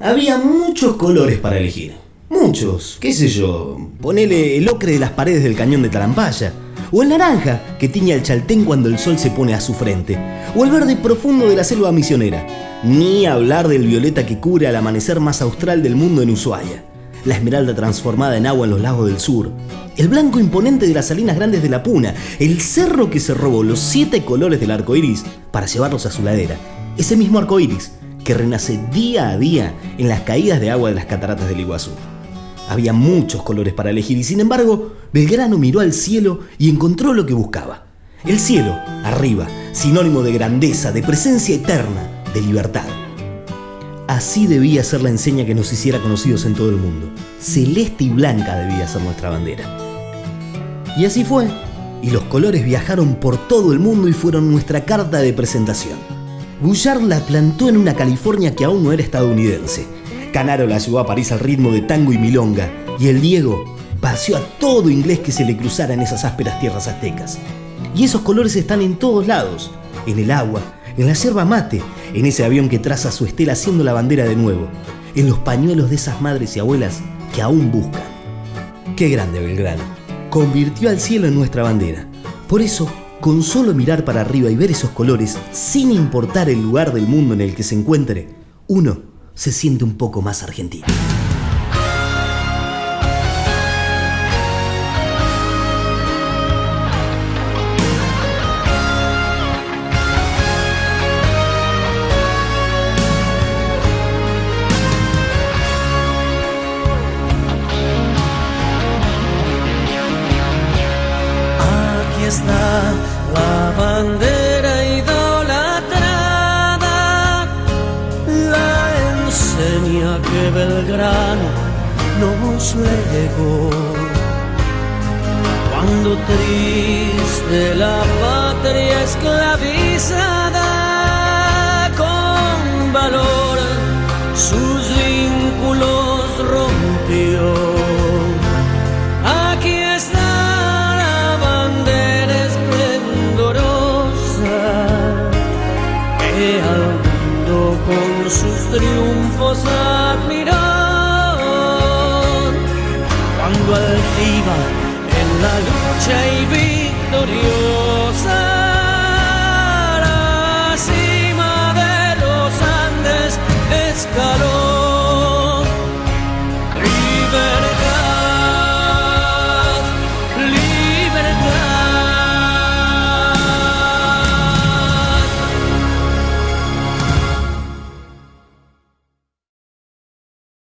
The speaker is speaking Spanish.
Había muchos colores para elegir. Muchos, qué sé yo, ponele el ocre de las paredes del cañón de Tarampaya, o el naranja que tiña el chaltén cuando el sol se pone a su frente, o el verde profundo de la selva misionera, ni hablar del violeta que cubre al amanecer más austral del mundo en Ushuaia, la esmeralda transformada en agua en los lagos del sur, el blanco imponente de las salinas grandes de la Puna, el cerro que se robó los siete colores del arco iris para llevarlos a su ladera, ese mismo arco iris que renace día a día en las caídas de agua de las cataratas del Iguazú. Había muchos colores para elegir y sin embargo Belgrano miró al cielo y encontró lo que buscaba. El cielo, arriba, sinónimo de grandeza, de presencia eterna, de libertad. Así debía ser la enseña que nos hiciera conocidos en todo el mundo. Celeste y blanca debía ser nuestra bandera. Y así fue. Y los colores viajaron por todo el mundo y fueron nuestra carta de presentación. Bouchard la plantó en una California que aún no era estadounidense. Canaro la llevó a París al ritmo de tango y milonga. Y el Diego paseó a todo inglés que se le cruzara en esas ásperas tierras aztecas. Y esos colores están en todos lados. En el agua, en la yerba mate, en ese avión que traza su estela haciendo la bandera de nuevo, en los pañuelos de esas madres y abuelas que aún buscan. Qué grande Belgrano. Convirtió al cielo en nuestra bandera. Por eso, con solo mirar para arriba y ver esos colores, sin importar el lugar del mundo en el que se encuentre, uno se siente un poco más argentino. La bandera idolatrada, la enseña que Belgrano nos legó. Cuando triste la patria esclavizada, mundo con sus triunfos admiró. Cuando altiva en la lucha y victoriosa la cima de los Andes escaló.